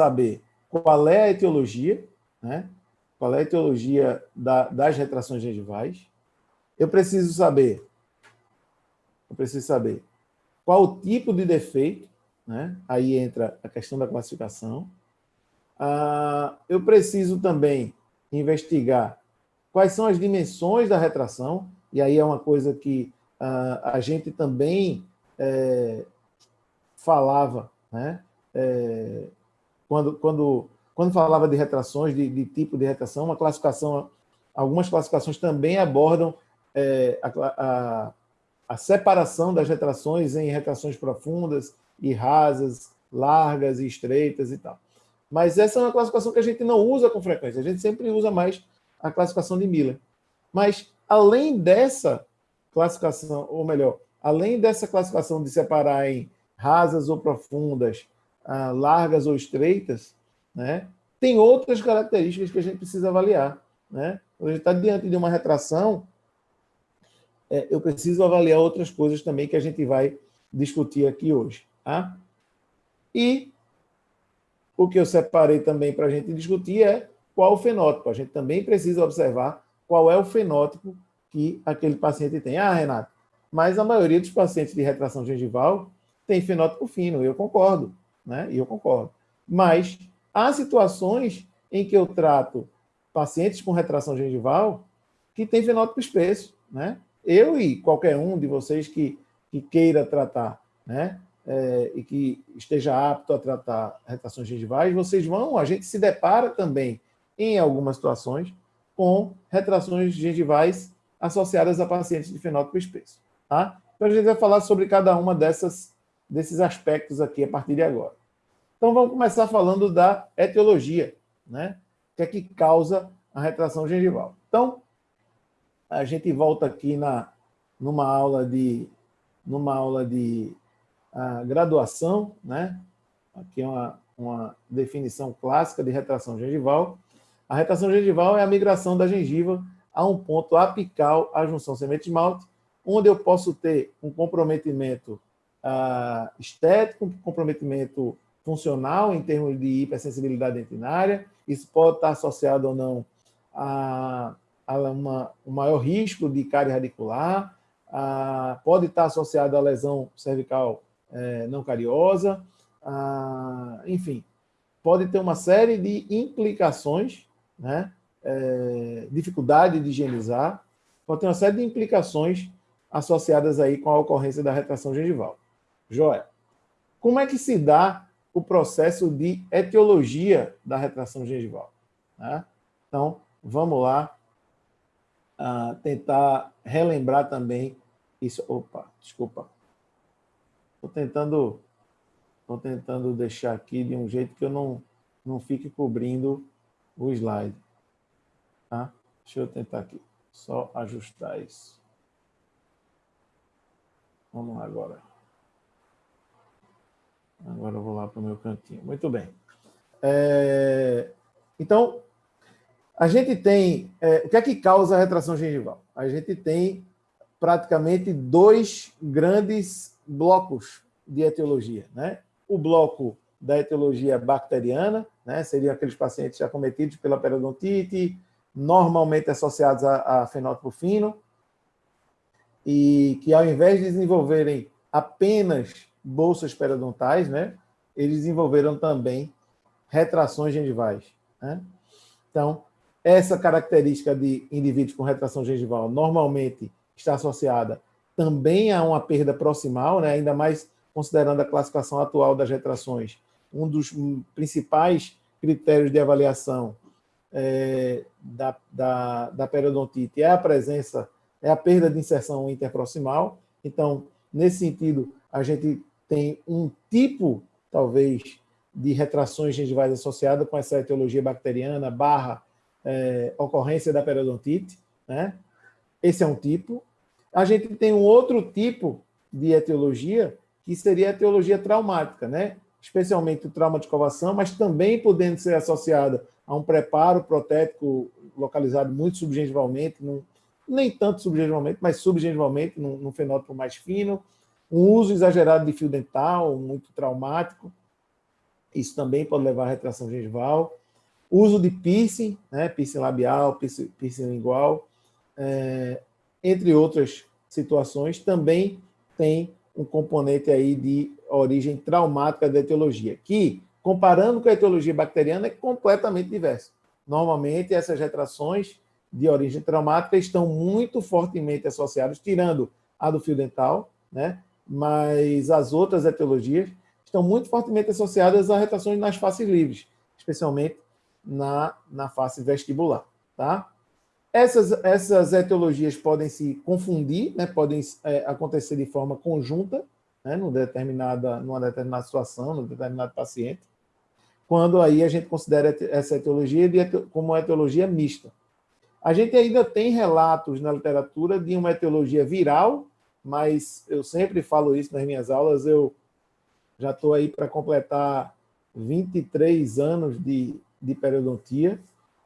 saber qual é a etiologia, né? qual é a etiologia da, das retrações gengivais. Eu preciso saber, eu preciso saber qual o tipo de defeito, né? aí entra a questão da classificação. Ah, eu preciso também investigar quais são as dimensões da retração, e aí é uma coisa que ah, a gente também é, falava, né? É, quando, quando, quando falava de retrações, de, de, tipo de retração, uma classificação, algumas classificações também abordam é, a, a, a, separação das retrações em retrações profundas e rasas, largas e estreitas e tal. Mas essa é uma classificação que a gente não usa com frequência, a gente sempre usa mais a classificação de Miller. Mas, além dessa classificação, ou melhor, além dessa classificação de separar em rasas ou profundas, ah, largas ou estreitas, né, tem outras características que a gente precisa avaliar. Né? Quando a gente está diante de uma retração, é, eu preciso avaliar outras coisas também que a gente vai discutir aqui hoje. Tá? E o que eu separei também para a gente discutir é qual o fenótipo. A gente também precisa observar qual é o fenótipo que aquele paciente tem. Ah, Renato, mas a maioria dos pacientes de retração gengival tem fenótipo fino, eu concordo, né? E eu concordo. Mas há situações em que eu trato pacientes com retração gengival que tem fenótipo espesso, né? Eu e qualquer um de vocês que, que queira tratar, né? É, e que esteja apto a tratar retrações gengivais, vocês vão, a gente se depara também, em algumas situações, com retrações gengivais associadas a pacientes de fenótipo espesso. Tá? Então, a gente vai falar sobre cada uma dessas, desses aspectos aqui a partir de agora. Então, vamos começar falando da etiologia, né? O que é que causa a retração gengival. Então, a gente volta aqui na, numa aula de, numa aula de uh, graduação, né? Aqui é uma, uma definição clássica de retração gengival. A retração gengival é a migração da gengiva a um ponto apical à junção semente-esmalte, onde eu posso ter um comprometimento uh, estético, um comprometimento funcional em termos de hipersensibilidade dentinária, isso pode estar associado ou não a, a uma, um maior risco de cárie radicular, a, pode estar associado à lesão cervical é, não cariosa, a, enfim, pode ter uma série de implicações, né? É, dificuldade de higienizar, pode ter uma série de implicações associadas aí com a ocorrência da retração gengival. Joia, como é que se dá o processo de etiologia da retração gengival? Né? Então, vamos lá uh, tentar relembrar também isso. Opa, desculpa. Estou tentando, tô tentando deixar aqui de um jeito que eu não, não fique cobrindo o slide. Tá? Deixa eu tentar aqui, só ajustar isso. Vamos lá agora. Agora eu vou lá para o meu cantinho. Muito bem. É, então, a gente tem... É, o que é que causa a retração gengival? A gente tem praticamente dois grandes blocos de etiologia. Né? O bloco da etiologia bacteriana, né? seriam aqueles pacientes acometidos pela periodontite, normalmente associados a, a fenótipo fino, e que ao invés de desenvolverem apenas bolsas periodontais, né, eles desenvolveram também retrações gengivais. Né? Então, essa característica de indivíduos com retração gengival normalmente está associada também a uma perda proximal, né, ainda mais considerando a classificação atual das retrações. Um dos principais critérios de avaliação é, da, da, da periodontite é a presença é a perda de inserção interproximal. Então, nesse sentido, a gente tem um tipo, talvez, de retrações gengivais associada com essa etiologia bacteriana barra é, ocorrência da periodontite. Né? Esse é um tipo. A gente tem um outro tipo de etiologia, que seria a etiologia traumática, né? especialmente o trauma de covação, mas também podendo ser associada a um preparo protético localizado muito subgengivalmente, num, nem tanto subgengivalmente, mas subgengivalmente, num, num fenótipo mais fino, um uso exagerado de fio dental, muito traumático. Isso também pode levar à retração gengival. Uso de piercing, né? piercing labial, piercing, piercing lingual, é, entre outras situações, também tem um componente aí de origem traumática da etiologia, que, comparando com a etiologia bacteriana, é completamente diverso. Normalmente, essas retrações de origem traumática estão muito fortemente associadas, tirando a do fio dental, né? Mas as outras etiologias estão muito fortemente associadas a retrações nas faces livres, especialmente na, na face vestibular. Tá? Essas, essas etiologias podem se confundir, né? podem é, acontecer de forma conjunta, né? numa, determinada, numa determinada situação, num determinado paciente, quando aí a gente considera essa etiologia de, como etiologia mista. A gente ainda tem relatos na literatura de uma etiologia viral, mas eu sempre falo isso nas minhas aulas, eu já estou aí para completar 23 anos de, de periodontia,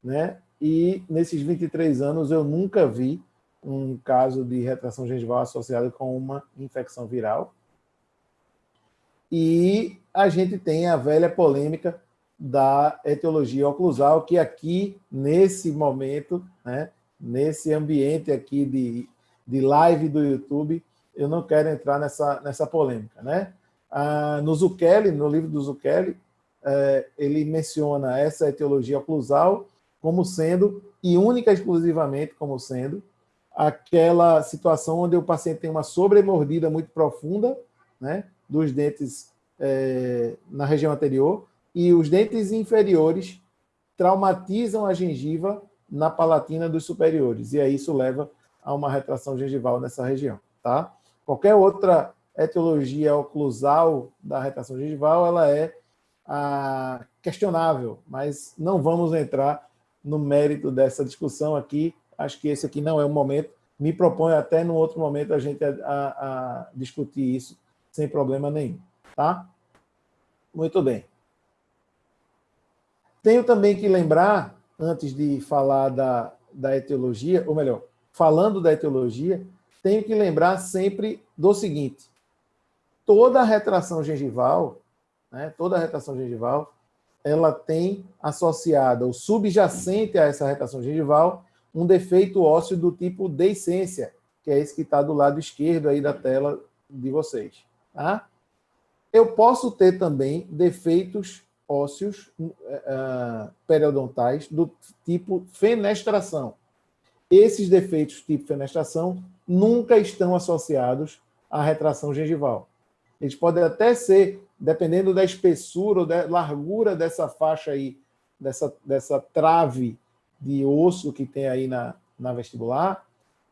né? E nesses 23 anos eu nunca vi um caso de retração gengival associado com uma infecção viral. E a gente tem a velha polêmica da etiologia oclusal, que aqui, nesse momento, né, nesse ambiente aqui de, de live do YouTube, eu não quero entrar nessa, nessa polêmica. Né? Ah, no Zucchelli, no livro do Zucchelli, eh, ele menciona essa etiologia oclusal como sendo, e única exclusivamente como sendo, aquela situação onde o paciente tem uma sobremordida muito profunda né, dos dentes eh, na região anterior, e os dentes inferiores traumatizam a gengiva na palatina dos superiores, e aí isso leva a uma retração gengival nessa região. Tá? Qualquer outra etiologia oclusal da retração gengival, ela é ah, questionável, mas não vamos entrar no mérito dessa discussão aqui, acho que esse aqui não é o momento, me proponho até no outro momento a gente a, a, a discutir isso sem problema nenhum, tá? Muito bem. Tenho também que lembrar, antes de falar da, da etiologia, ou melhor, falando da etiologia, tenho que lembrar sempre do seguinte, toda retração gengival, né, toda retração gengival, ela tem associada, ou subjacente a essa retração gengival, um defeito ósseo do tipo deiscência, que é esse que está do lado esquerdo aí da tela de vocês. Tá? Eu posso ter também defeitos ósseos uh, periodontais do tipo fenestração. Esses defeitos tipo fenestração nunca estão associados à retração gengival. Eles podem até ser, dependendo da espessura ou da largura dessa faixa aí, dessa, dessa trave de osso que tem aí na, na vestibular,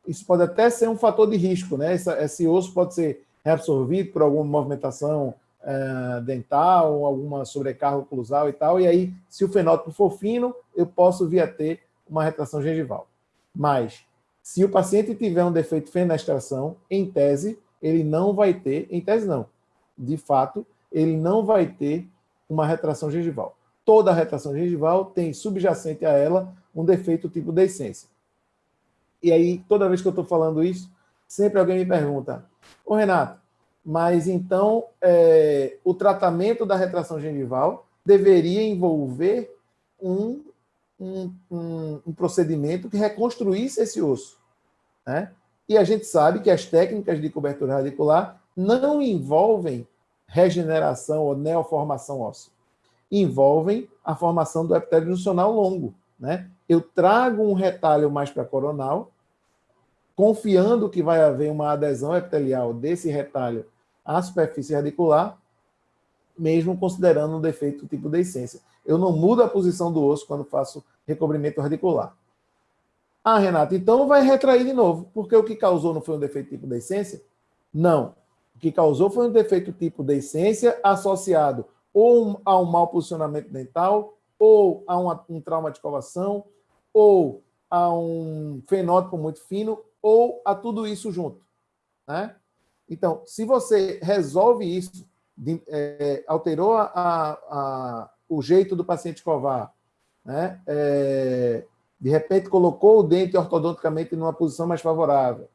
isso pode até ser um fator de risco, né? Esse, esse osso pode ser reabsorvido por alguma movimentação uh, dental, alguma sobrecarga oclusal e tal, e aí, se o fenótipo for fino, eu posso vir a ter uma retração gengival. Mas, se o paciente tiver um defeito de fenestração, em tese, ele não vai ter, em tese não, de fato, ele não vai ter uma retração gengival. Toda retração gengival tem subjacente a ela um defeito tipo de essência. E aí, toda vez que eu estou falando isso, sempre alguém me pergunta, ô Renato, mas então é, o tratamento da retração gengival deveria envolver um, um, um, um procedimento que reconstruísse esse osso. Né? E a gente sabe que as técnicas de cobertura radicular não envolvem regeneração ou neoformação óssea. Envolvem a formação do epitélio juncional longo. Né? Eu trago um retalho mais para coronal, confiando que vai haver uma adesão epitelial desse retalho à superfície radicular, mesmo considerando um defeito tipo de essência. Eu não mudo a posição do osso quando faço recobrimento radicular. Ah, Renato, então vai retrair de novo, porque o que causou não foi um defeito tipo de essência? Não. O que causou foi um defeito tipo de essência associado ou a um mau posicionamento dental, ou a um trauma de covação, ou a um fenótipo muito fino, ou a tudo isso junto. Né? Então, se você resolve isso, de, é, alterou a, a, o jeito do paciente escovar, né? É, de repente colocou o dente ortodonticamente numa posição mais favorável,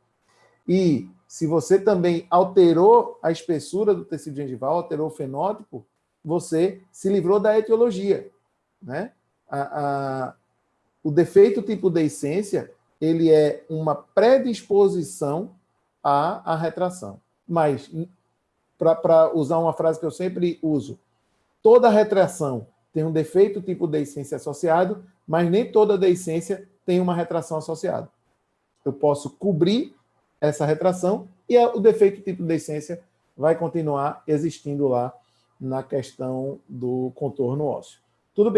e se você também alterou a espessura do tecido gengival, alterou o fenótipo, você se livrou da etiologia. Né? A, a, o defeito tipo deiscência, ele é uma predisposição à, à retração. Mas, para usar uma frase que eu sempre uso, toda retração tem um defeito tipo deiscência associado, mas nem toda deiscência tem uma retração associada. Eu posso cobrir essa retração e o defeito tipo deiscência vai continuar existindo lá na questão do contorno ósseo. Tudo bem?